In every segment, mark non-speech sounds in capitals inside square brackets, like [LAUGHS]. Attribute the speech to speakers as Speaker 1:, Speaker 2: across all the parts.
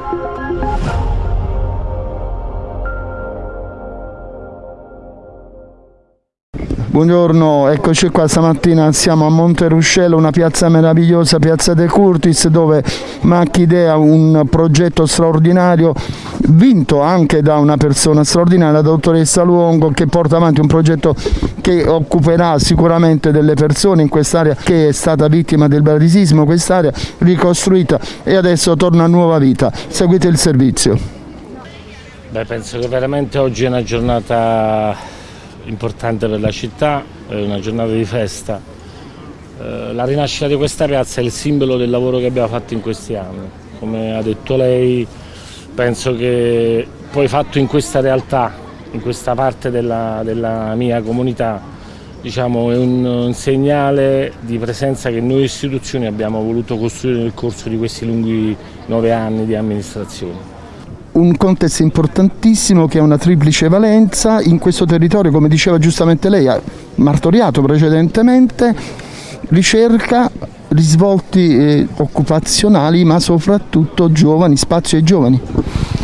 Speaker 1: Música Buongiorno, eccoci qua stamattina siamo a Monteruscello, una piazza meravigliosa, piazza De Curtis, dove Macchidea, un progetto straordinario, vinto anche da una persona straordinaria, la dottoressa Luongo, che porta avanti un progetto che occuperà sicuramente delle persone in quest'area che è stata vittima del bradisismo, quest'area ricostruita e adesso torna a nuova vita. Seguite il servizio.
Speaker 2: Beh, penso che veramente oggi è una giornata importante per la città, è una giornata di festa. Eh, la rinascita di questa piazza è il simbolo del lavoro che abbiamo fatto in questi anni. Come ha detto lei, penso che poi fatto in questa realtà, in questa parte della, della mia comunità, diciamo, è un, un, segnale di presenza che noi istituzioni abbiamo voluto costruire nel corso di questi lunghi nove anni di amministrazione
Speaker 1: un contesto importantissimo che ha una triplice valenza in questo territorio, come diceva giustamente lei, ha martoriato precedentemente, ricerca, risvolti eh, occupazionali, ma soprattutto giovani, spazio ai giovani.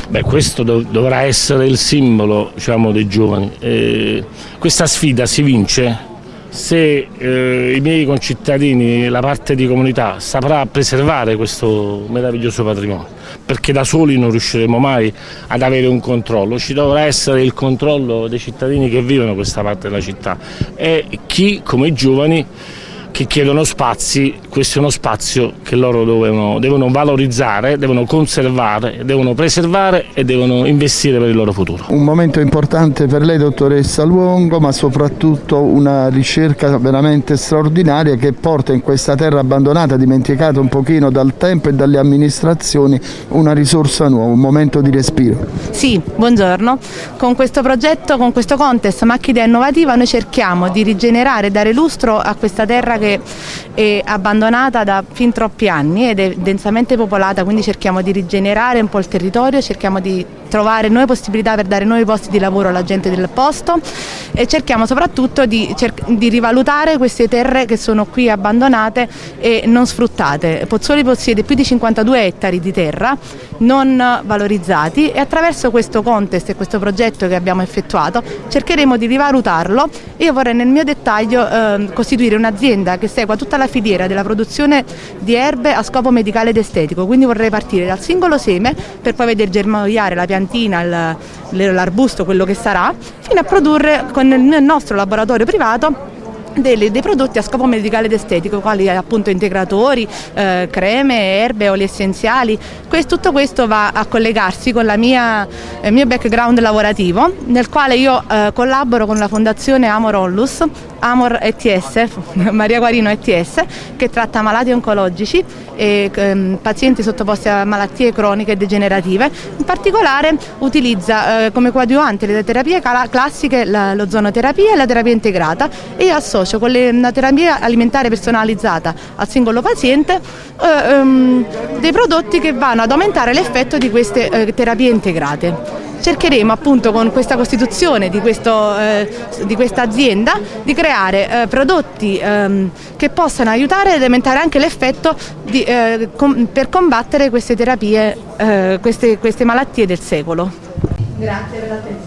Speaker 2: Beh, questo dov dovrà essere il simbolo diciamo, dei giovani. Eh, questa sfida si vince se eh, i miei concittadini, la parte di comunità, saprà preservare questo meraviglioso patrimonio, perché da soli non riusciremo mai ad avere un controllo, ci dovrà essere il controllo dei cittadini che vivono questa parte della città. E chi, come i giovani, che chiedono spazi, questo è uno spazio che loro devono, devono, valorizzare, devono conservare, devono preservare e devono investire per il loro futuro.
Speaker 1: Un momento importante per lei dottoressa Luongo ma soprattutto una ricerca veramente straordinaria che porta in questa terra abbandonata, dimenticata un pochino dal tempo e dalle amministrazioni, una risorsa nuova, un momento di respiro.
Speaker 3: Sì, buongiorno. Con questo progetto, con questo contest Macchidea Innovativa noi cerchiamo di rigenerare e dare lustro a questa terra che che è abbandonata da fin troppi anni ed è densamente popolata, quindi cerchiamo di rigenerare un po' il territorio, cerchiamo di trovare nuove possibilità per dare nuovi posti di lavoro alla gente del posto e cerchiamo soprattutto di, di rivalutare queste terre che sono qui abbandonate e non sfruttate. Pozzuoli possiede più di 52 ettari di terra non valorizzati e attraverso questo contest e questo progetto che abbiamo effettuato cercheremo di rivalutarlo e io vorrei nel mio dettaglio eh, costituire un'azienda che segua tutta la filiera della produzione di erbe a scopo medicale ed estetico, quindi vorrei partire dal singolo seme per poi vedere germogliare la piantina, l'arbusto, quello che sarà, fino a produrre con il nostro laboratorio privato dei, dei, prodotti a scopo medicale ed estetico, quali appunto integratori, eh, creme, erbe, oli essenziali. Questo, tutto questo va a collegarsi con mia, il mio background lavorativo, nel quale io eh, collaboro con la fondazione Amor Ollus, Amor ETS, [LAUGHS] Maria Guarino ETS, che tratta malati oncologici e ehm, pazienti sottoposti a malattie croniche e degenerative. In particolare utilizza eh, come coadiuvante le terapie classiche l'ozonoterapia e la terapia integrata e io associo con la terapia alimentare personalizzata al singolo paziente eh, ehm, dei prodotti che vanno ad aumentare l'effetto di queste eh, terapie integrate cercheremo appunto con questa costituzione di, questo, eh, di questa azienda di creare eh, prodotti ehm, che possano aiutare ed aumentare anche l'effetto eh, com per combattere queste terapie, eh, queste, queste malattie del secolo. Grazie per l'attenzione.